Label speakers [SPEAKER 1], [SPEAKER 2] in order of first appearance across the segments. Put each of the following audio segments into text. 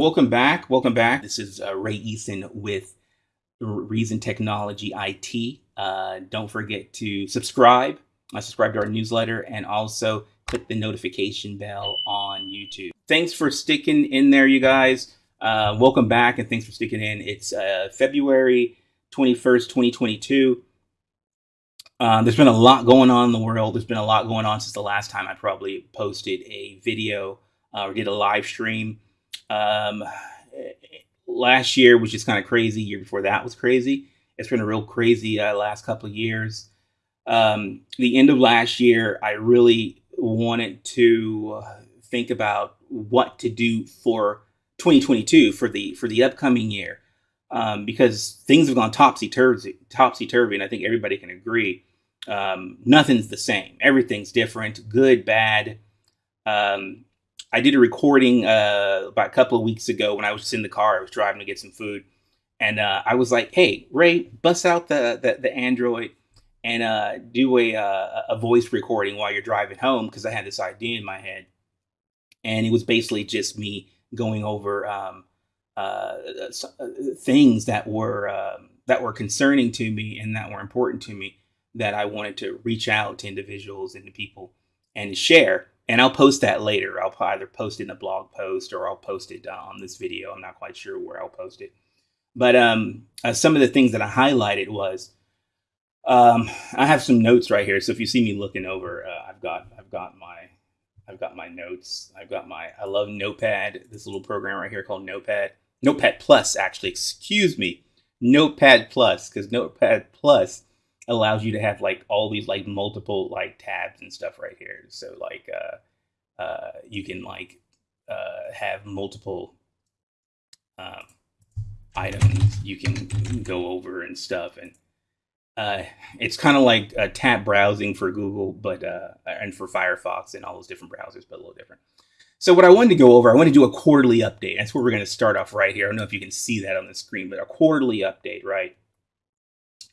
[SPEAKER 1] Welcome back. Welcome back. This is uh, Ray Eason with Reason Technology IT. Uh, don't forget to subscribe. Uh, subscribe to our newsletter and also click the notification bell on YouTube. Thanks for sticking in there, you guys. Uh, welcome back and thanks for sticking in. It's uh, February 21st, 2022. Uh, there's been a lot going on in the world. There's been a lot going on since the last time I probably posted a video or did a live stream. Um, last year was just kind of crazy. Year before that was crazy. It's been a real crazy uh, last couple of years. Um, the end of last year, I really wanted to think about what to do for 2022 for the for the upcoming year um, because things have gone topsy turvy, topsy turvy, and I think everybody can agree. Um, nothing's the same. Everything's different, good, bad. Um, I did a recording uh, about a couple of weeks ago when I was in the car. I was driving to get some food, and uh, I was like, "Hey, Ray, bust out the the, the Android and uh, do a uh, a voice recording while you're driving home," because I had this idea in my head, and it was basically just me going over um, uh, uh, things that were um, that were concerning to me and that were important to me that I wanted to reach out to individuals and to people and share and I'll post that later. I'll either post it in a blog post or I'll post it on this video. I'm not quite sure where I'll post it. But um, uh, some of the things that I highlighted was um, I have some notes right here. So if you see me looking over, uh, I've got I've got my I've got my notes. I've got my I love Notepad. This little program right here called Notepad. Notepad Plus, actually. Excuse me, Notepad Plus, because Notepad Plus allows you to have like all these like multiple like tabs and stuff right here. So like uh, uh, you can like uh, have multiple um, items you can go over and stuff and uh, it's kind of like a tab browsing for Google, but uh, and for Firefox and all those different browsers, but a little different. So what I wanted to go over, I want to do a quarterly update. That's where we're going to start off right here. I don't know if you can see that on the screen, but a quarterly update, right?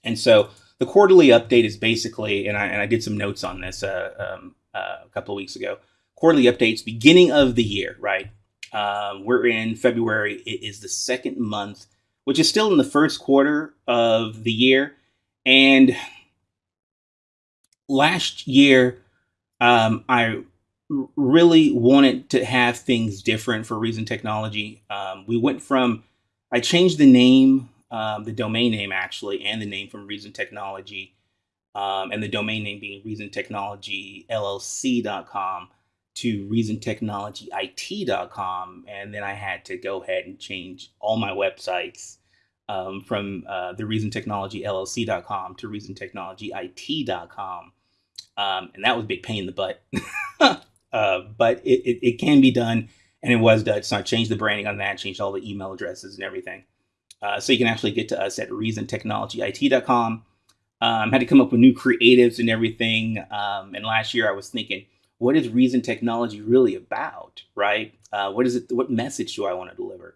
[SPEAKER 1] And so the quarterly update is basically, and I, and I did some notes on this uh, um, uh, a couple of weeks ago. Quarterly updates, beginning of the year, right? Um, we're in February. It is the second month, which is still in the first quarter of the year. And last year, um, I really wanted to have things different for Reason Technology. Um, we went from, I changed the name um, the domain name actually, and the name from Reason Technology, um, and the domain name being Reason Technology LLC.com to Reason Technology IT.com, and then I had to go ahead and change all my websites um, from uh, the Reason Technology LLC.com to Reason Technology IT.com, um, and that was a big pain in the butt, uh, but it, it, it can be done, and it was done. So I changed the branding on that, changed all the email addresses and everything. Uh, so you can actually get to us at reasontechnologyit.com. Um, had to come up with new creatives and everything. Um, and last year I was thinking, what is Reason Technology really about, right? Uh, what is it? What message do I want to deliver?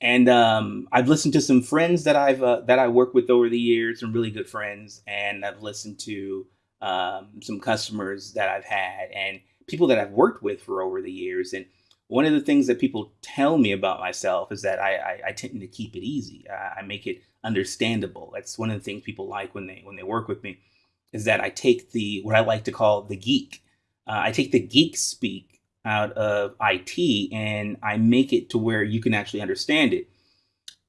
[SPEAKER 1] And um, I've listened to some friends that I've uh, that I work with over the years, some really good friends, and I've listened to um, some customers that I've had and people that I've worked with for over the years. And one of the things that people tell me about myself is that I, I, I tend to keep it easy. I, I, make it understandable. That's one of the things people like when they when they work with me, is that I take the what I like to call the geek. Uh, I take the geek speak out of IT and I make it to where you can actually understand it.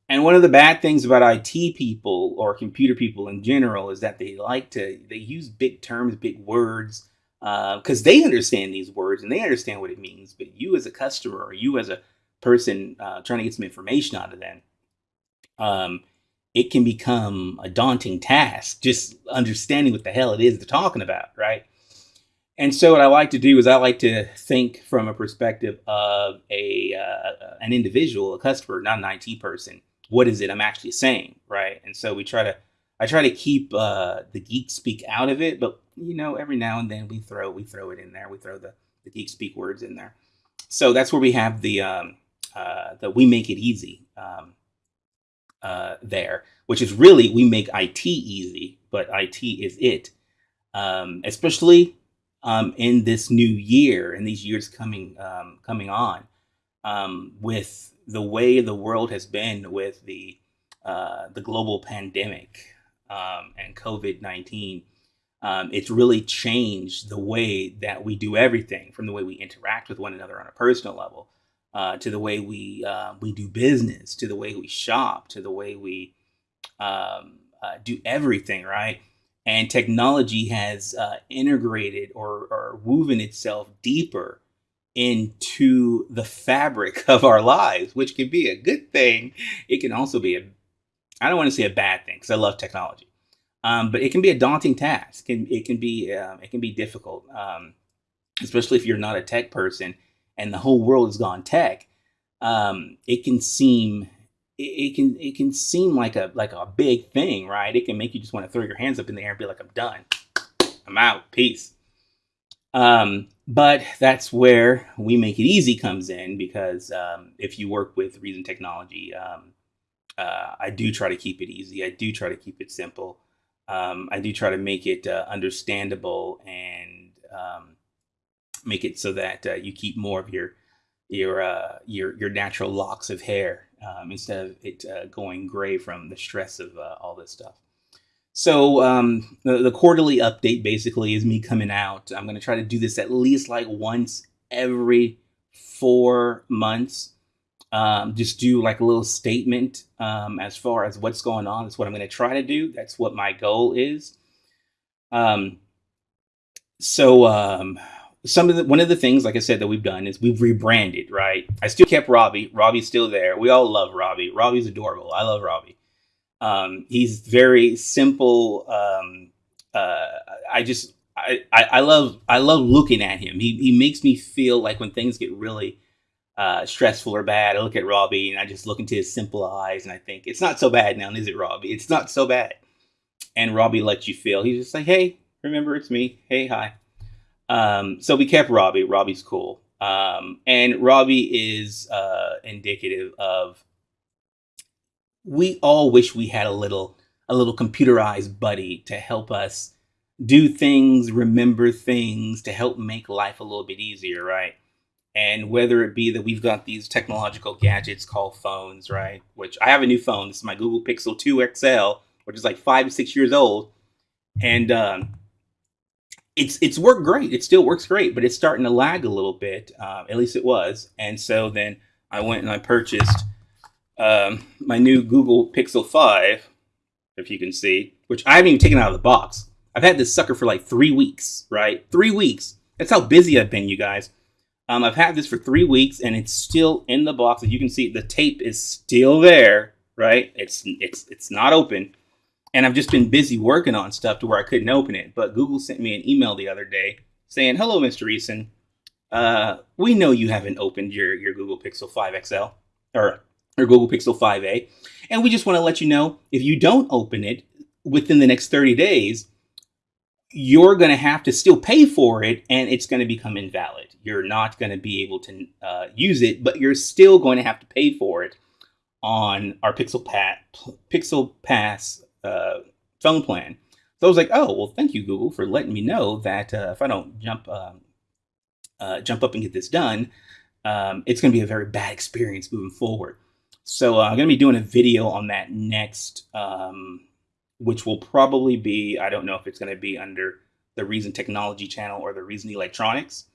[SPEAKER 1] And one of the bad things about IT people or computer people in general is that they like to they use big terms, big words because uh, they understand these words and they understand what it means. But you as a customer or you as a person uh, trying to get some information out of them, um, it can become a daunting task just understanding what the hell it is they're talking about, right? And so what I like to do is I like to think from a perspective of a uh, an individual, a customer, not an IT person. What is it I'm actually saying, right? And so we try to I try to keep uh, the geek speak out of it, but you know, every now and then we throw we throw it in there. We throw the the geek speak words in there. So that's where we have the um, uh, that we make it easy um, uh, there, which is really we make IT easy, but IT is it, um, especially um, in this new year and these years coming um, coming on um, with the way the world has been with the uh, the global pandemic um, and COVID nineteen, um, it's really changed the way that we do everything, from the way we interact with one another on a personal level, uh, to the way we uh, we do business, to the way we shop, to the way we um, uh, do everything, right? And technology has uh, integrated or, or woven itself deeper into the fabric of our lives, which can be a good thing. It can also be a, I don't want to say a bad thing because I love technology, um, but it can be a daunting task. It can, it can be um, it can be difficult, um, especially if you're not a tech person and the whole world has gone tech. Um, it can seem it, it can it can seem like a like a big thing, right? It can make you just want to throw your hands up in the air and be like, "I'm done, I'm out, peace." Um, but that's where we make it easy comes in because um, if you work with Reason Technology, uh, I do try to keep it easy. I do try to keep it simple. Um, I do try to make it uh, understandable and um, make it so that uh, you keep more of your your uh, your your natural locks of hair um, instead of it uh, going gray from the stress of uh, all this stuff. So um, the, the, quarterly update basically is me coming out. I'm going to try to do this at least like once every four months. Um, just do like a little statement um, as far as what's going on. That's what I'm going to try to do. That's what my goal is. Um, so um, some of the one of the things, like I said, that we've done is we've rebranded. Right? I still kept Robbie. Robbie's still there. We all love Robbie. Robbie's adorable. I love Robbie. Um, he's very simple. Um, uh, I just I, I, love I love looking at him. He he makes me feel like when things get really uh, stressful or bad, I look at Robbie and I just look into his simple eyes and I think it's not so bad now, is it, Robbie? It's not so bad. And Robbie lets you feel. He's just like, hey, remember it's me. Hey, hi. Um, so we kept Robbie. Robbie's cool. Um, and Robbie is uh, indicative of we all wish we had a little a little computerized buddy to help us do things, remember things, to help make life a little bit easier, right? And whether it be that we've got these technological gadgets called phones, right? Which I have a new phone. This is my Google Pixel 2 XL, which is like five, to six years old. And um, it's it's worked great. It still works great, but it's starting to lag a little bit. Uh, at least it was. And so then I went and I purchased um, my new Google Pixel 5, if you can see, which I haven't even taken out of the box. I've had this sucker for like three weeks, right? Three weeks. That's how busy I've been, you guys. Um, I've had this for three weeks and it's still in the box. As you can see, the tape is still there, right? It's it's it's not open. And I've just been busy working on stuff to where I couldn't open it. But Google sent me an email the other day saying, "Hello, Mr. Eason. Uh, we know you haven't opened your your Google Pixel 5 XL or or Google Pixel 5a. And we just want to let you know if you don't open it within the next 30 days, you're going to have to still pay for it and it's going to become invalid. You're not going to be able to uh, use it, but you're still going to have to pay for it on our Pixel, Pat, Pixel Pass uh, phone plan. So I was like, oh, well, thank you, Google, for letting me know that uh, if I don't jump um, uh, jump up and get this done, um, it's going to be a very bad experience moving forward. So uh, I'm going to be doing a video on that next, um, which will probably be, I don't know if it's going to be under the Reason Technology channel or the Reason Electronics.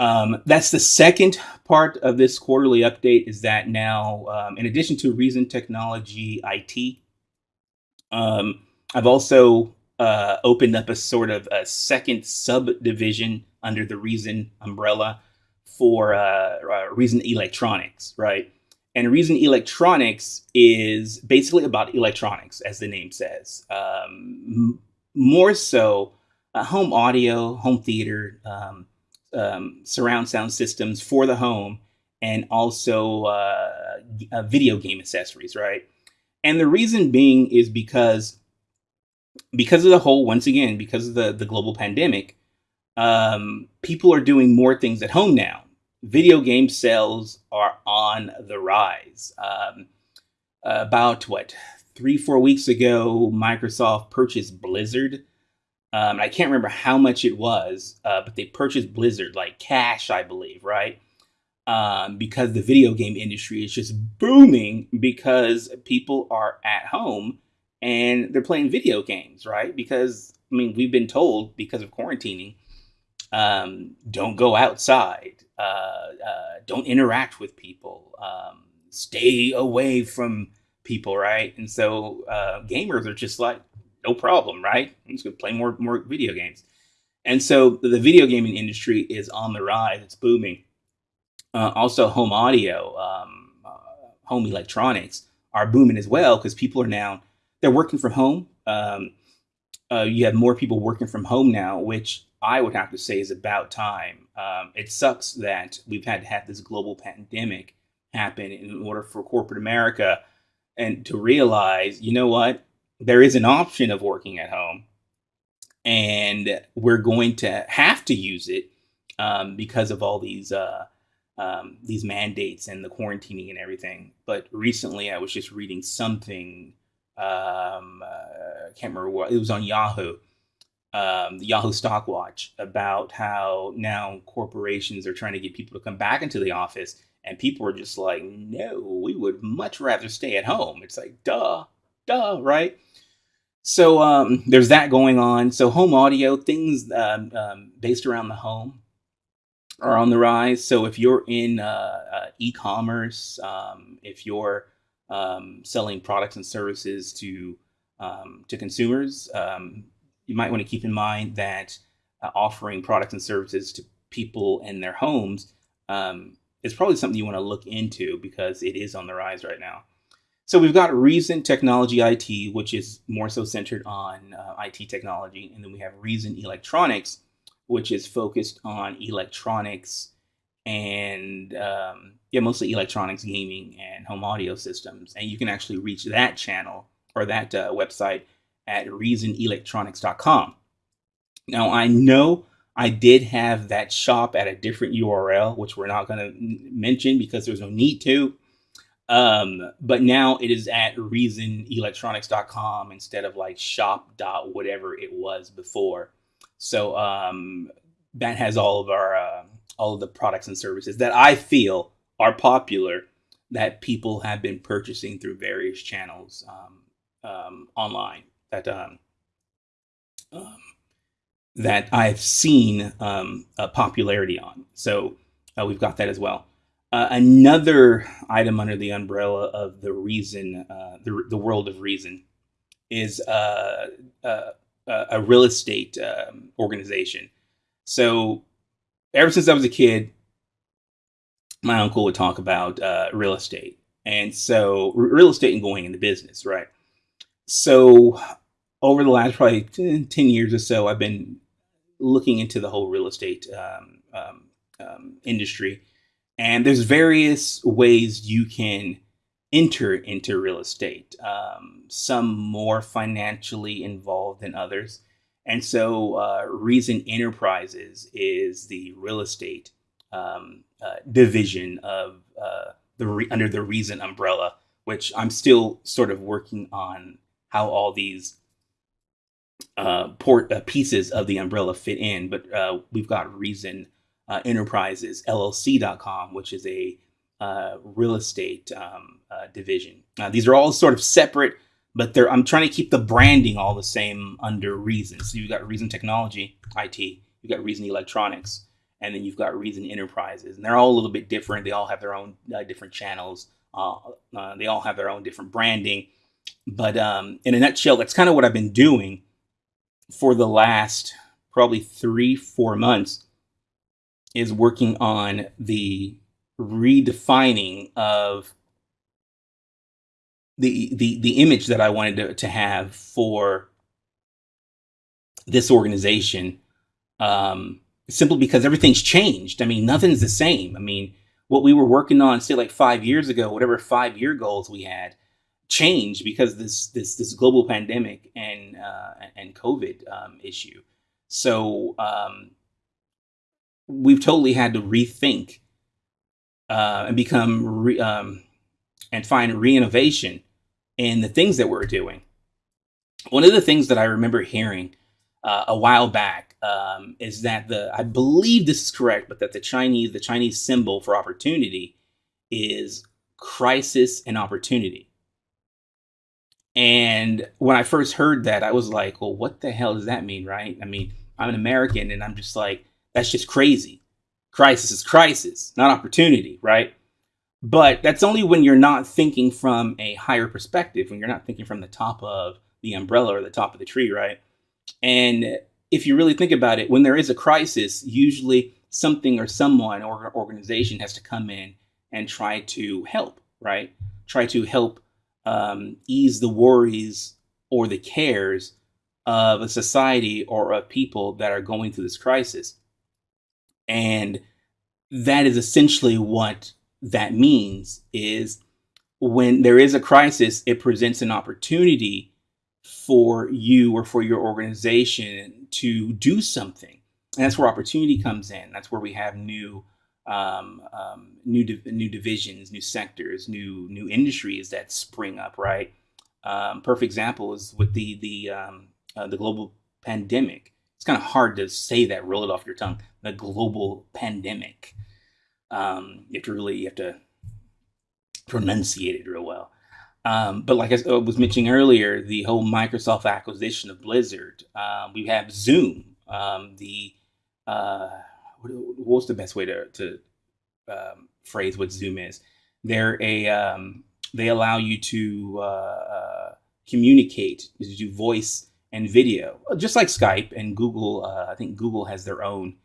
[SPEAKER 1] Um, that's the second part of this quarterly update is that now, um, in addition to Reason Technology IT, um, I've also uh, opened up a sort of a second subdivision under the Reason umbrella for uh, uh, Reason Electronics, right? And Reason Electronics is basically about electronics, as the name says. Um, more so, uh, home audio, home theater, um, surround sound systems for the home, and also uh, uh, video game accessories, right? And the reason being is because because of the whole, once again, because of the the global pandemic, um, people are doing more things at home now video game sales are on the rise. Um, about what three four weeks ago, Microsoft purchased Blizzard. Um, I can't remember how much it was, uh, but they purchased Blizzard like cash, I believe, right? um, because the video game industry is just booming because people are at home and they're playing video games, right? Because I mean, we've been told because of quarantining, um, don't go outside, uh, uh, don't interact with people, um, stay away from people, right? And so uh, gamers are just like, no problem, right? I'm just gonna play more more video games. And so the video gaming industry is on the rise; it's booming. Uh, also, home audio, um, uh, home electronics are booming as well because people are now they're working from home. Um, uh, you have more people working from home now, which I would have to say is about time. Um, it sucks that we've had to have this global pandemic happen in order for corporate America and to realize, you know what, there is an option of working at home, and we're going to have to use it um, because of all these uh, um, these mandates and the quarantining and everything. But recently, I was just reading something. Um, uh, I can't remember what it was on Yahoo, um, the Yahoo Stock Watch, about how now corporations are trying to get people to come back into the office, and people are just like, "No, we would much rather stay at home." It's like, duh, duh, right? So um, there's that going on. So home audio things um, um, based around the home are on the rise. So if you're in uh, uh, e-commerce, um, if you're um, selling products and services to to consumers, um, you might want to keep in mind that uh, offering products and services to people in their homes is probably something you want to look into because it is on the rise right now. So we've got Reason Technology IT, which is more so centered on uh, IT technology, and then we have Reason Electronics, which is focused on electronics and um, yeah, mostly electronics, gaming, and home audio systems. And you can actually reach that channel or that uh, website at reasonelectronics.com. Now, I know I did have that shop at a different URL, which we're not going to mention because there's no need to. Um, but now it is at reasonelectronics.com instead of like shop dot whatever it was before. So um, that has all of our uh, all of the products and services that I feel are popular that people have been purchasing through various channels um, um, online that um, um that I've seen um, a popularity on. So uh, we've got that as well. Uh, another item under the umbrella of the reason, uh, the, the world of reason, is uh, uh, uh, a real estate um, organization. So, ever since I was a kid, my uncle would talk about uh, real estate, and so real estate and going into business, right? So, over the last probably 10, 10 years or so, I've been looking into the whole real estate um, um, um, industry, and there's various ways you can enter into real estate, um, some more financially involved than others. And so, uh, Reason Enterprises is the real estate um, uh, division of uh, the re- under the Reason umbrella, which I'm still sort of working on how all these uh, port uh, pieces of the umbrella fit in. But uh, we've got Reason Enterprises LLC.com, which is a real estate um, uh, division. Uh, these are all sort of separate, but they're I'm trying to keep the branding all the same under Reason. So you've got Reason Technology, IT, you've got Reason Electronics, and then you've got Reason Enterprises, and they're all a little bit different. They all have their own uh, different channels. Uh, uh, they all have their own different branding. But um, in a nutshell, that's kind of what I've been doing for the last probably three, four months is working on the redefining of the the the image that I wanted to, to have for this organization um, simply because everything's changed. I mean, nothing's the same. I mean, what we were working on, say, like five years ago, whatever five year goals we had, changed because this this this global pandemic and uh, and COVID um, issue. So um, we've totally had to rethink uh, and become re, um, and find reinnovation in the things that we're doing. One of the things that I remember hearing uh, a while back um, is that the I believe this is correct, but that the Chinese the Chinese symbol for opportunity is crisis and opportunity. And when I first heard that, I was like, well, what the hell does that mean, right? I mean, I'm an American and I'm just like, that's just crazy. Crisis is crisis, not opportunity, right? But that's only when you're not thinking from a higher perspective, when you're not thinking from the top of the umbrella or the top of the tree, right? And if you really think about it, when there is a crisis, usually something or someone or organization has to come in and try to help, right? Try to help um, ease the worries or the cares of a society or of people that are going through this crisis. And that is essentially what that means is when there is a crisis, it presents an opportunity for you or for your organization to do something. And that's where opportunity comes in. That's where we have new um, um, new new divisions, new sectors, new new industries that spring up. Right. Um, perfect example is with the the um, uh, the global pandemic. It's kind of hard to say that, roll it off your tongue. The global pandemic. Um, you have to really you have to pronunciate it real well. Um, but like I was mentioning earlier, the whole Microsoft acquisition of Blizzard. Uh, we have Zoom, the uh, what's the best way to, to um, phrase what Zoom is? They're a um, they allow you to uh, uh, communicate, to do voice and video, just like Skype and Google. Uh, I think Google has their own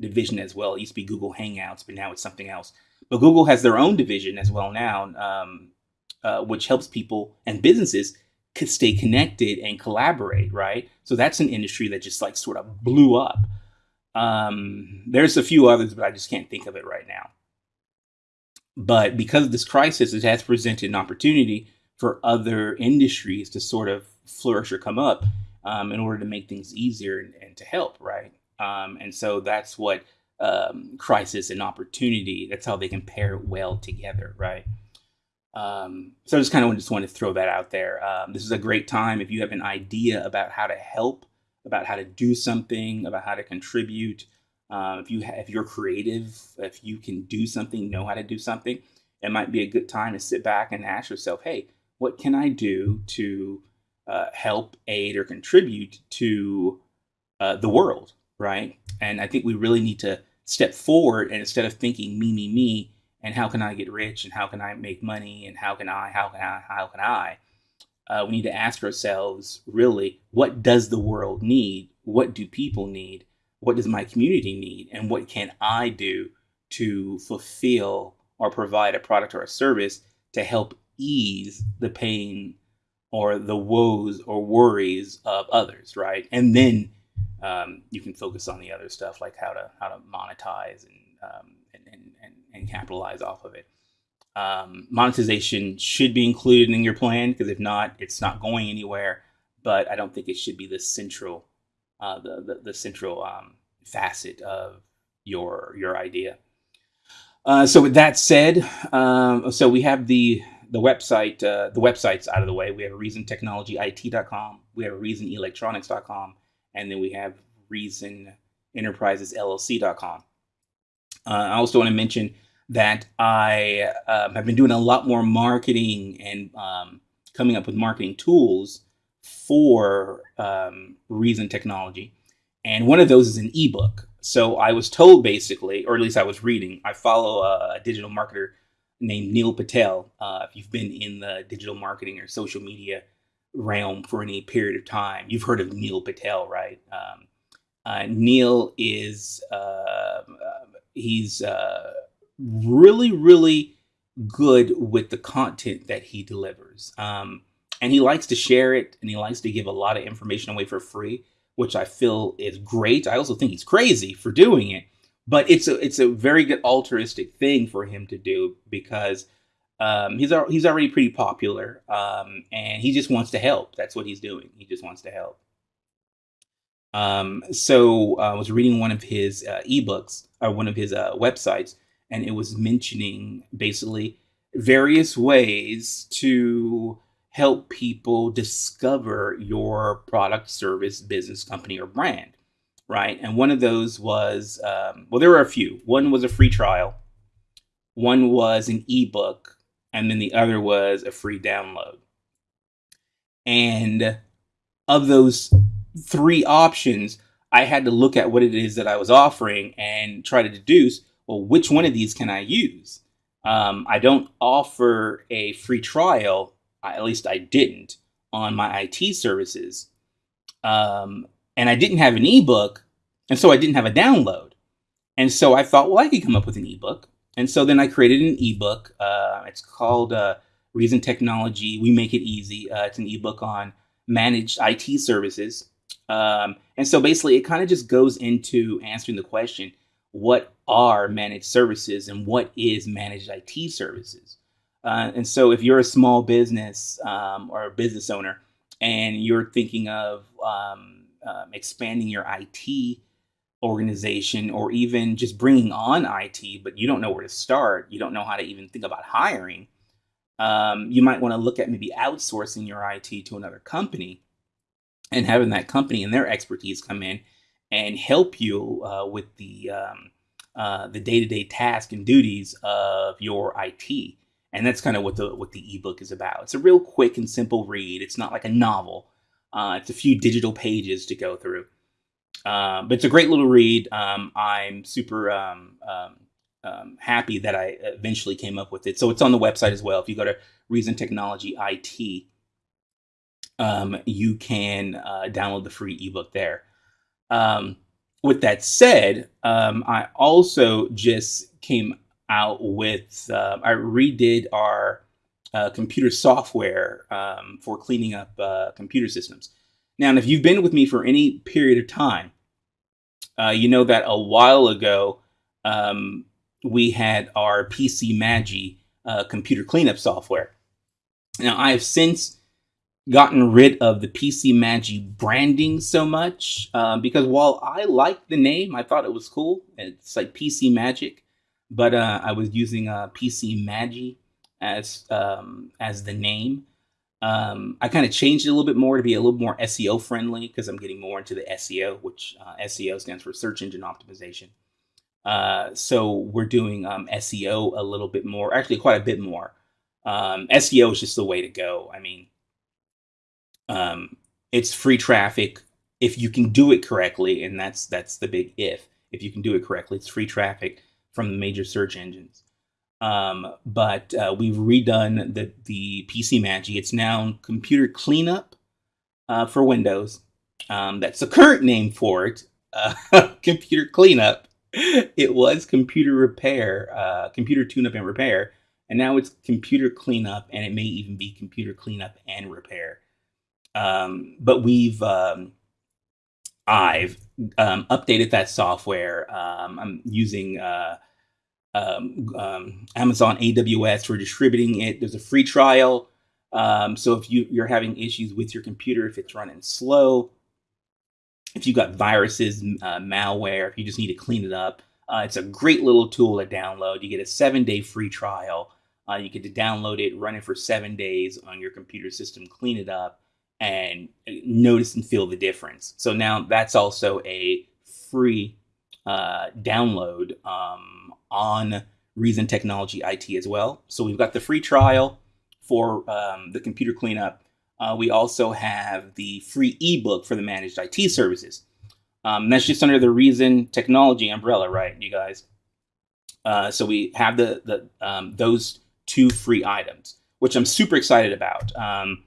[SPEAKER 1] division as well. It used to be Google Hangouts, but now it's something else. But Google has their own division as well now, um, uh, which helps people and businesses could stay connected and collaborate. Right, so that's an industry that just like sort of blew up. Um, there's a few others, but I just can't think of it right now. But because of this crisis, it has presented an opportunity for other industries to sort of flourish or come up um, in order to make things easier and, and to help, right? Um, and so that's what um, crisis and opportunity, that's how they can pair well together, right? Um, so I just kind of just wanted to throw that out there. Um, this is a great time if you have an idea about how to help about how to do something, about how to contribute. Uh, if you if you're creative, if you can do something, know how to do something, it might be a good time to sit back and ask yourself, "Hey, what can I do to uh, help, aid, or contribute to uh, the world?" Right? And I think we really need to step forward and instead of thinking me, me, me, and how can I get rich and how can I make money and how can I, how can I, how can I, uh, we need to ask ourselves really what does the world need what do people need what does my community need and what can i do to fulfill or provide a product or a service to help ease the pain or the woes or worries of others right and then um, you can focus on the other stuff like how to how to monetize and um, and, and, and capitalize off of it um, monetization should be included in your plan because if not, it's not going anywhere. But I don't think it should be the central, uh, the, the, the central um, facet of your your idea. Uh, so with that said, um, so we have the the website uh, the websites out of the way. We have reasontechnologyit.com, we have reasonelectronics.com, and then we have Reason Enterprises LLC.com. Uh, I also want to mention that I um, have been doing a lot more marketing and um, coming up with marketing tools for um, Reason Technology. And one of those is an ebook. So I was told basically, or at least I was reading, I follow a, digital marketer named Neil Patel. Uh, if you've been in the digital marketing or social media realm for any period of time, you've heard of Neil Patel, right? Um, uh, Neil is, uh, he's, uh, really, really good with the content that he delivers. Um, and he likes to share it and he likes to give a lot of information away for free, which I feel is great. I also think he's crazy for doing it, but it's a it's a very good altruistic thing for him to do because um, he's he's already pretty popular um, and he just wants to help. That's what he's doing. He just wants to help. Um, so uh, I was reading one of his uh, ebooks or one of his uh, websites and it was mentioning basically various ways to help people discover your product, service, business, company, or brand, right? And one of those was, um, well, there were a few. One was a free trial, one was an ebook, and then the other was a free download. And of those three options, I had to look at what it is that I was offering and try to deduce, well, which one of these can I use? Um, I don't offer a free trial, at least I didn't, on my IT services. Um, and I didn't have an ebook, and so I didn't have a download. And so I thought, well, I could come up with an ebook. And so then I created an ebook. Uh, it's called uh, Reason Technology. We Make It Easy. Uh, it's an ebook on managed IT services. Um, and so basically, it kind of just goes into answering the question what are managed services and what is managed IT services? Uh, and so, if you're a small business um, or a business owner and you're thinking of um, um expanding your IT organization or even just bringing on IT, but you don't know where to start, you don't know how to even think about hiring, um, you might want to look at maybe outsourcing your IT to another company and having that company and their expertise come in and help you uh, with the um, uh, the day-to-day task and duties of your IT. And that's kind of what the what the ebook is about. It's a real quick and simple read. It's not like a novel. Uh, it's a few digital pages to go through. Uh, but it's a great little read. Um, I'm super um, um, um, happy that I eventually came up with it. So it's on the website as well. If you go to Reason Technology IT, um, you can uh, download the free ebook there. Um, with that said, I also just came out with, uh, I redid our uh, computer software um, for cleaning up uh, computer systems. Now, if you've been with me for any period of time, uh, you know that a while ago, um, we had our PC Magi uh, computer cleanup software. Now, I have since gotten rid of the PC Magi branding so much um, because while I liked the name, I thought it was cool. It's like PC Magic, but uh, I was using uh, PC Magi as um, as the name. Um, I kind of changed it a little bit more to be a little more SEO friendly because I'm getting more into the SEO, which uh, SEO stands for search engine optimization. Uh, so we're doing um, SEO a little bit more, actually quite a bit more. Um, SEO is just the way to go. I mean, um, it's free traffic if you can do it correctly, and that's that's the big if. If you can do it correctly, it's free traffic from the major search engines. Um, but uh, we've redone the the PC Magi. It's now Computer Cleanup uh, for Windows. Um, that's the current name for it. Uh, computer Cleanup it was computer repair, uh, computer tune-up and repair, and now it's computer cleanup, and it may even be computer cleanup and repair. Um, but we've um, I've um, updated that software. Um, I'm using uh, um, um, Amazon AWS for distributing it. There's a free trial. so if you, you're having issues with your computer, if it's running slow, if you've got viruses, uh, malware, if you just need to clean it up, uh, it's a great little tool to download. You get a seven day free trial. Uh, you get to download it, run it for seven days on your computer system, clean it up, and uh, notice and feel the difference. So now that's also a free uh, download um, on Reason Technology IT as well. So we've got the free trial for um, the computer cleanup uh, we also have the free ebook for the managed IT services. Um, that's just under the Reason Technology umbrella, right, you guys? Uh, so we have the the um, those two free items, which I'm super excited about. Um,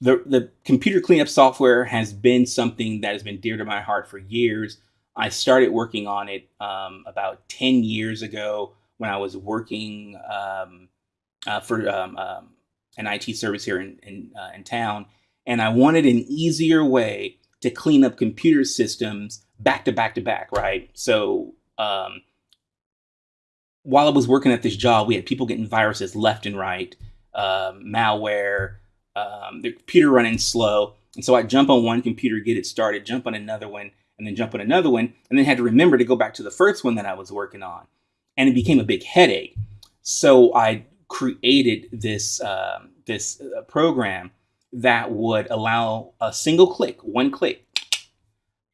[SPEAKER 1] the the computer cleanup software has been something that has been dear to my heart for years. I started working on it um, about 10 years ago when I was working um, uh, for um, um, an IT service here in, in, uh, in town. And I wanted an easier way to clean up computer systems back to back to back, right? So um, while I was working at this job, we had people getting viruses left and right, um, malware, the computer running slow. And so I jump on one computer, get it started, jump on another one, and then jump on another one, and then had to remember to go back to the first one that I was working on. And it became a big headache. So I created this um, this uh, program that would allow a single click, one click.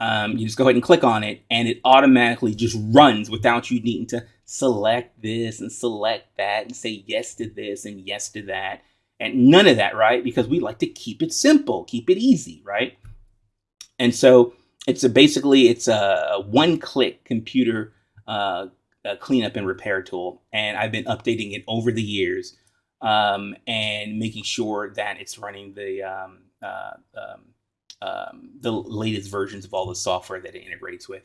[SPEAKER 1] Um, you just go ahead and click on it, and it automatically just runs without you needing to select this and select that and say yes to this and yes to that. And none of that, right? Because we like to keep it simple, keep it easy, right? And so it's a basically it's a one-click computer uh, cleanup and repair tool, and I've been updating it over the years um, and making sure that it's running the um, uh, um, um, the latest versions of all the software that it integrates with,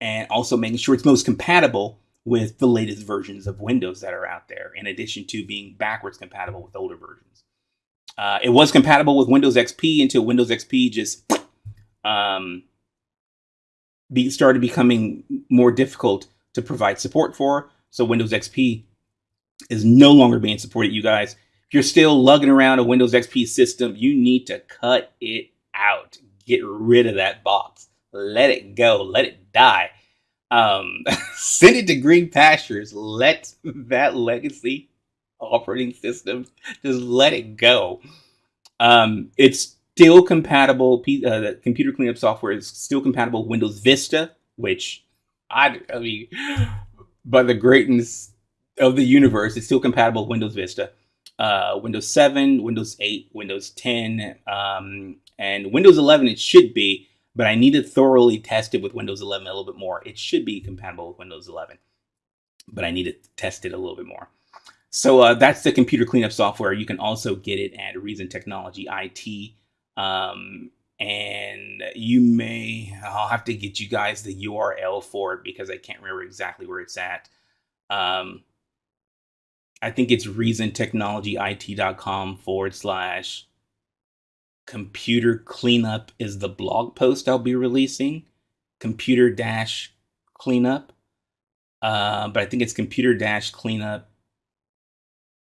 [SPEAKER 1] and also making sure it's most compatible with the latest versions of Windows that are out there. In addition to being backwards compatible with older versions, uh, it was compatible with Windows XP until Windows XP just um, be, started becoming more difficult to provide support for. So Windows XP is no longer being supported, you guys. If you're still lugging around a Windows XP system, you need to cut it out. Get rid of that box. Let it go. Let it die. Um, send it to green pastures. Let that legacy operating system just let it go. Um, it's still compatible. Uh, computer cleanup software is still compatible Windows Vista, which I, I mean, by the greatness of the universe, it's still compatible with Windows Vista, uh, Windows 7, Windows 8, Windows 10, um, and Windows 11. It should be, but I need to thoroughly test it with Windows 11 a little bit more. It should be compatible with Windows 11, but I need to test it a little bit more. So uh, that's the computer cleanup software. You can also get it at Reason Technology IT. Um, and you may, I'll have to get you guys the URL for it because I can't remember exactly where it's at. Um, I think it's reasontechnologyit.com forward slash computer cleanup is the blog post I'll be releasing. Computer dash cleanup. Uh, but I think it's computer dash cleanup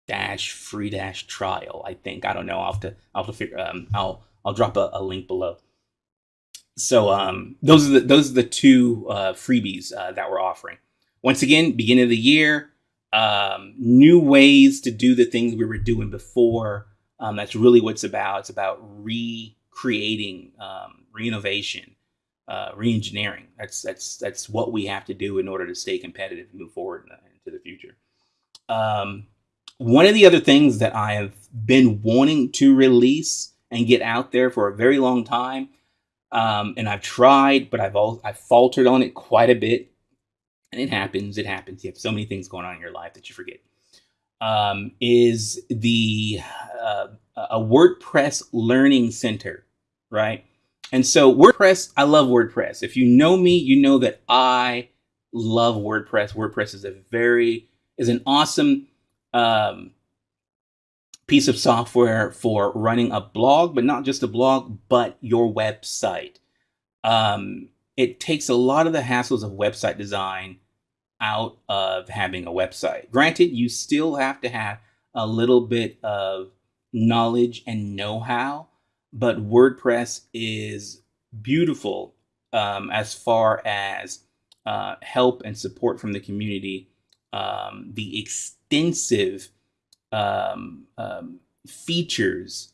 [SPEAKER 1] dash free dash trial. I think I don't know. I'll have to I'll have to figure. Um, I'll I'll drop a, a link below. So um, those are the those are the two uh, freebies uh, that we're offering. Once again, beginning of the year, um, new ways to do the things we were doing before. Um, that's really what it's about. It's about recreating, um, reinnovation, uh, reengineering. That's that's that's what we have to do in order to stay competitive and move forward into the future. Um, one of the other things that I have been wanting to release and get out there for a very long time, um, and I've tried, but I've all I've faltered on it quite a bit and it happens, it happens. You have so many things going on in your life that you forget. Um, is the uh, a WordPress learning center, right? And so WordPress, I love WordPress. If you know me, you know that I love WordPress. WordPress is a very is an awesome um, piece of software for running a blog, but not just a blog, but your website. Um, it takes a lot of the hassles of website design out of having a website. Granted, you still have to have a little bit of knowledge and know-how, but WordPress is beautiful um, as far as uh, help and support from the community. Um, the extensive um, um features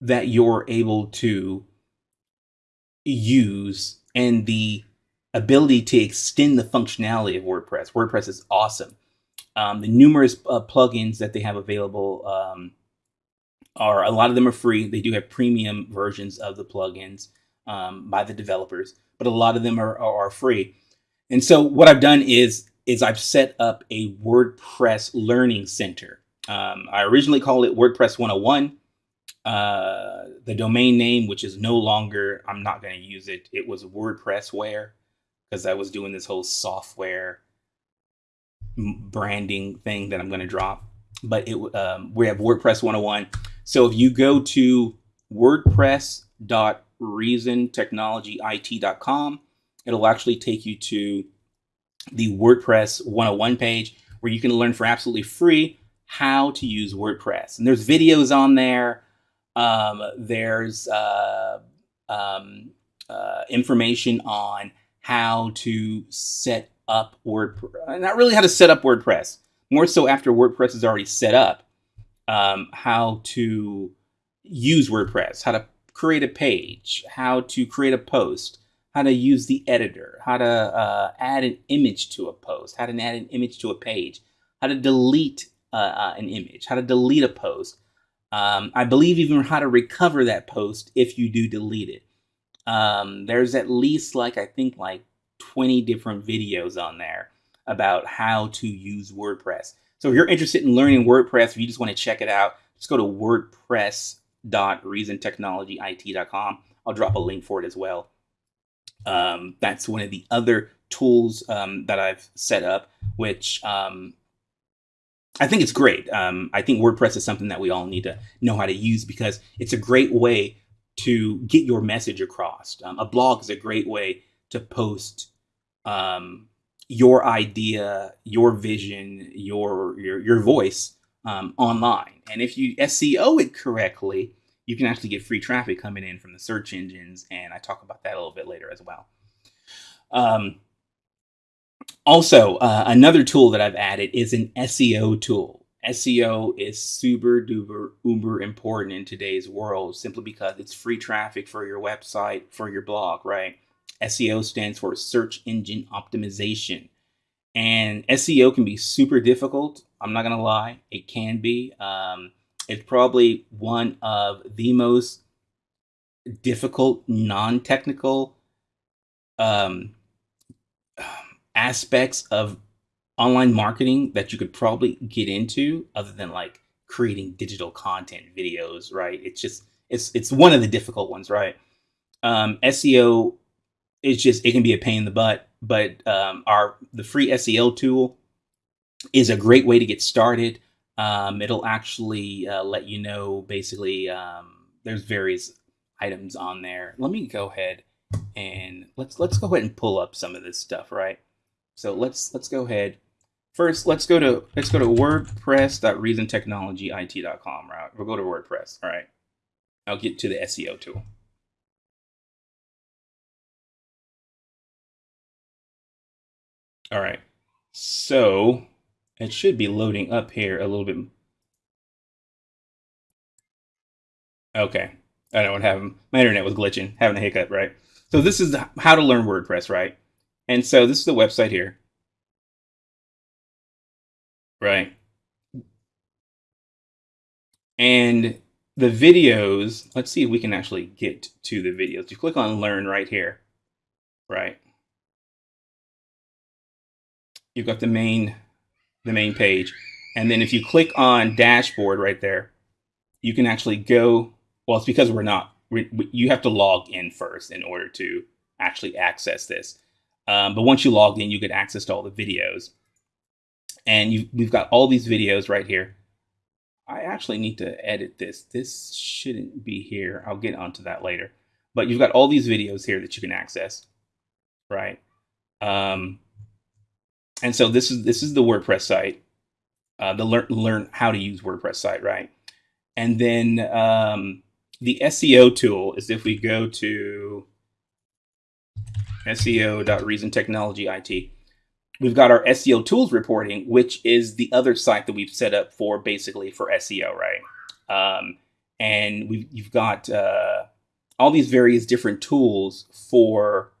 [SPEAKER 1] that you're able to use and the ability to extend the functionality of WordPress. WordPress is awesome. Um, the numerous uh, plugins that they have available um, are a lot of them are free. They do have premium versions of the plugins um, by the developers, but a lot of them are, are, are free. And so what I've done is is I've set up a WordPress learning center. Um, I originally called it WordPress 101. Uh, the domain name, which is no longer, I'm not going to use it. It was WordPressware because I was doing this whole software branding thing that I'm going to drop. But it um, we have WordPress 101. So if you go to wordpress.reasontechnologyit.com, it'll actually take you to the WordPress 101 page where you can learn for absolutely free how to use WordPress. And there's videos on there. Um, there's uh, um, uh, information on how to set up WordPress. Not really how to set up WordPress, more so after WordPress is already set up, um, how to use WordPress, how to create a page, how to create a post, how to use the editor, how to uh, add an image to a post, how to add an image to a page, how to delete uh, uh, an image, how to delete a post. Um, I believe even how to recover that post if you do delete it. Um, there's at least like, I think like 20 different videos on there about how to use WordPress. So if you're interested in learning WordPress, if you just want to check it out, just go to wordpress.reasontechnologyit.com. I'll drop a link for it as well. Um, that's one of the other tools um, that I've set up, which um, I think it's great. Um, I think WordPress is something that we all need to know how to use because it's a great way to get your message across. Um, a blog is a great way to post um, your idea, your vision, your your your voice online. And if you SEO it correctly, you can actually get free traffic coming in from the search engines. And I talk about that a little bit later as well. Um, also, uh, another tool that I've added is an SEO tool. SEO is super duper uber important in today's world simply because it's free traffic for your website, for your blog, right? SEO stands for search engine optimization. And SEO can be super difficult. I'm not going to lie, it can be. Um, it's probably one of the most difficult, non technical um, aspects of online marketing that you could probably get into other than like creating digital content videos right? It's just it's it's one of the difficult ones right? Um, seo it's just it can be a pain in the butt but um, our the free seo tool is a great way to get started um, it'll actually uh, let you know basically um, there's various items on there. Let me go ahead and let's let's go ahead and pull up some of this stuff right? So let's let's go ahead. First let's go to let's go to wordpress.reasontechnologyit.com right? We'll go to wordpress all right? I'll get to the seo tool. All right. So it should be loading up here a little bit okay i what happened my internet was glitching having a hiccup right so this is how to learn wordpress right and so this is the website here Right. And the videos, let's see if we can actually get to the videos. You click on learn right here, right? You've got the main, the main page. And then if you click on dashboard right there, you can actually go, well, it's because we're not, we, you have to log in first in order to actually access this. Um, but once you log in, you get access to all the videos and you, we've got all these videos right here. I actually need to edit this. This shouldn't be here. I'll get onto that later. But you've got all these videos here that you can access, right? Um, and so this is this is the WordPress site, uh, the learn learn how to use WordPress site, right? And then um, the SEO tool is if we go to SEO.reasontechnologyit we've got our SEO tools reporting, which is the other site that we've set up for basically for SEO, right? Um, and we've you've got uh, all these various different tools for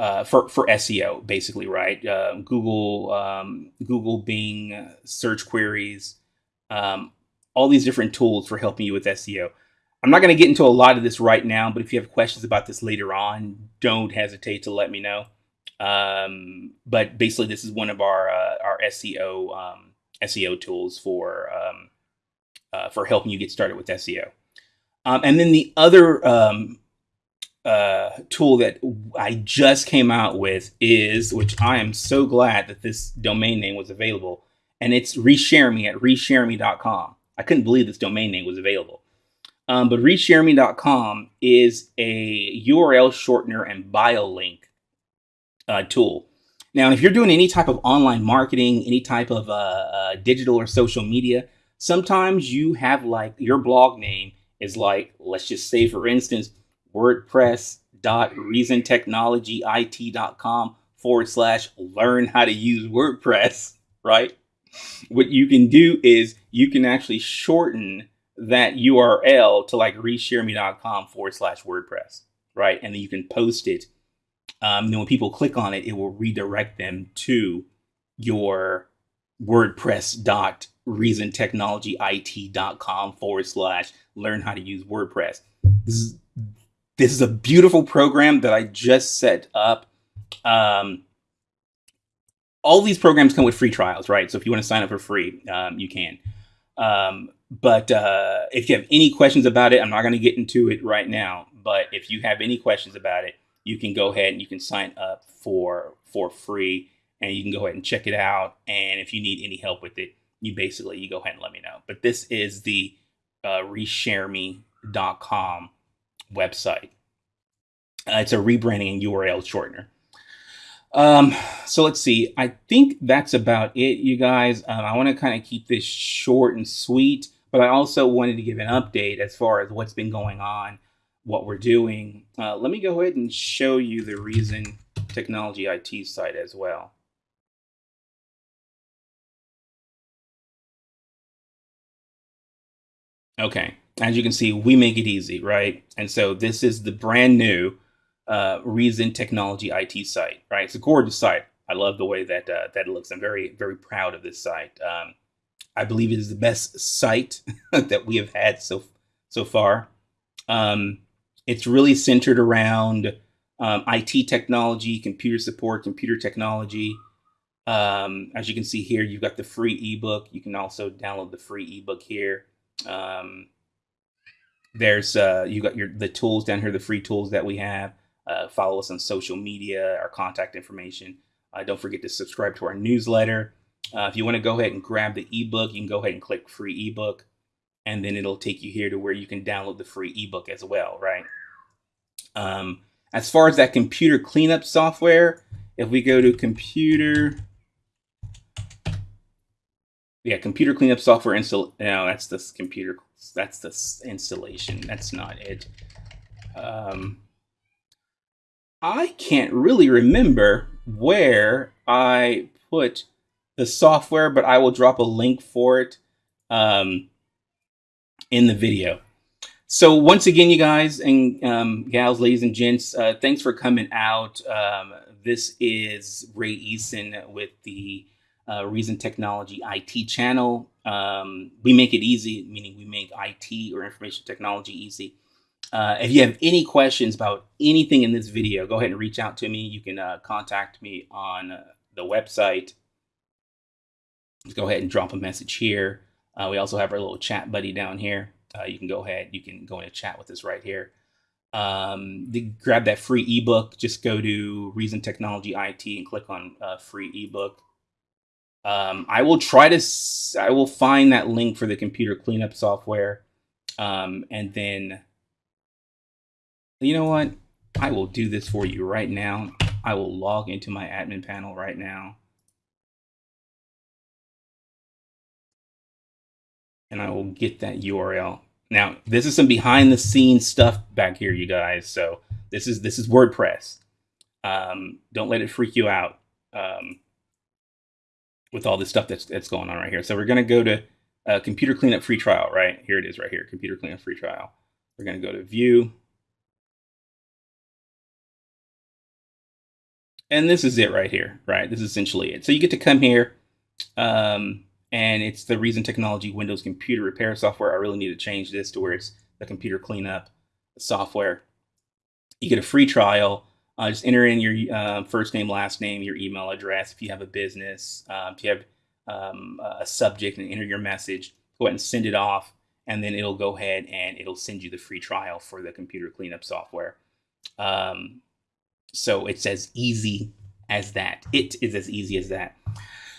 [SPEAKER 1] uh, for for SEO, basically, right? Uh, Google, um, Google, Bing, search queries, um, all these different tools for helping you with SEO. I'm not going to get into a lot of this right now, but if you have questions about this later on, don't hesitate to let me know. Um, but basically, this is one of our uh, our SEO um, SEO tools for um, uh, for helping you get started with SEO. And then the other uh, tool that I just came out with is, which I am so glad that this domain name was available, and it's reshareme at reshareme.com. I couldn't believe this domain name was available. Um, but reshareme.com is a URL shortener and bio link uh, tool. Now, if you're doing any type of online marketing, any type of uh, uh, digital or social media, sometimes you have like your blog name is like, let's just say, for instance, WordPress.reasontechnologyit.com forward slash learn how to use WordPress, right? What you can do is you can actually shorten that URL to like reshareme.com forward slash WordPress, right? And then you can post it. Um, then when people click on it, it will redirect them to your WordPress dot reasontechnologyit.com forward slash learn how to use WordPress. This is this is a beautiful program that I just set up. Um, all these programs come with free trials, right? So if you want to sign up for free, um, you can. Um, but uh, if you have any questions about it, I'm not going to get into it right now. But if you have any questions about it, you can go ahead and you can sign up for for free, and you can go ahead and check it out. And if you need any help with it, you basically you go ahead and let me know. But this is the uh, reshareme.com website. Uh, it's a rebranding and URL shortener. Um, so let's see. I think that's about it, you guys. Um, I want to kind of keep this short and sweet, but I also wanted to give an update as far as what's been going on, what we're doing. Uh, let me go ahead and show you the Reason Technology IT site as well. Okay, as you can see, we make it easy, right? And so this is the brand new uh, Reason Technology IT site, right? It's a gorgeous site. I love the way that uh, that looks. I'm very, very proud of this site. Um, I believe it is the best site that we have had so so far. Um, it's really centered around um, IT technology, computer support, computer technology. Um, as you can see here, you've got the free ebook. You can also download the free ebook here. Um, there's uh, you got your the tools down here, the free tools that we have. Uh, follow us on social media, our contact information. Uh, don't forget to subscribe to our newsletter. Uh, if you want to go ahead and grab the ebook, you can go ahead and click free ebook, and then it'll take you here to where you can download the free ebook as well, right? Um, as far as that computer cleanup software, if we go to computer yeah, computer cleanup software install. No, that's the computer. That's the installation. That's not it. Um, I can't really remember where I put the software, but I will drop a link for it um, in the video. So once again, you guys and um, gals, ladies and gents, uh, thanks for coming out. Um, this is Ray Eason with the uh, Reason Technology IT channel. Um, we make it easy, meaning we make IT or information technology easy. Uh, if you have any questions about anything in this video, go ahead and reach out to me. You can uh, contact me on uh, the website. Just go ahead and drop a message here. Uh, we also have our little chat buddy down here. Uh, you can go ahead, you can go in a chat with us right here. Um, grab that free ebook. Just go to Reason Technology IT and click on free ebook. Um, I will try to, I will find that link for the computer cleanup software. Um, and then, you know what? I will do this for you right now. I will log into my admin panel right now. And I will get that URL. Now, this is some behind the scenes stuff back here, you guys. So this is, this is WordPress. Um, don't let it freak you out. Um, with all this stuff that's that's going on right here. So we're going to go to uh, computer cleanup free trial, right? Here it is right here, computer cleanup free trial. We're going to go to view. And this is it right here, right? This is essentially it. So you get to come here um, and it's the Reason Technology Windows computer repair software. I really need to change this to where it's the computer cleanup software. You get a free trial uh, just enter in your uh, first name, last name, your email address. If you have a business, uh, if you have um, a subject and enter your message, go ahead and send it off. And then it'll go ahead and it'll send you the free trial for the computer cleanup software. Um, so it's as easy as that. It is as easy as that.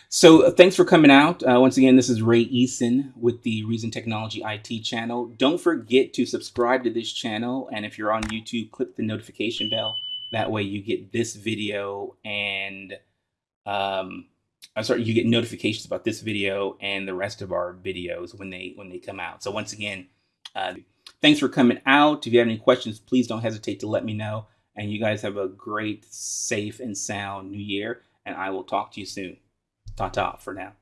[SPEAKER 1] So uh, thanks for coming out. Uh, once again, this is Ray Eason with the Reason Technology IT channel. Don't forget to subscribe to this channel. And if you're on YouTube, click the notification bell that way you get this video and um, I'm sorry, you get notifications about this video and the rest of our videos when they when they come out. So once again, uh, thanks for coming out. If you have any questions, please don't hesitate to let me know. And you guys have a great, safe, and sound new year. And I will talk to you soon. Ta-ta for now.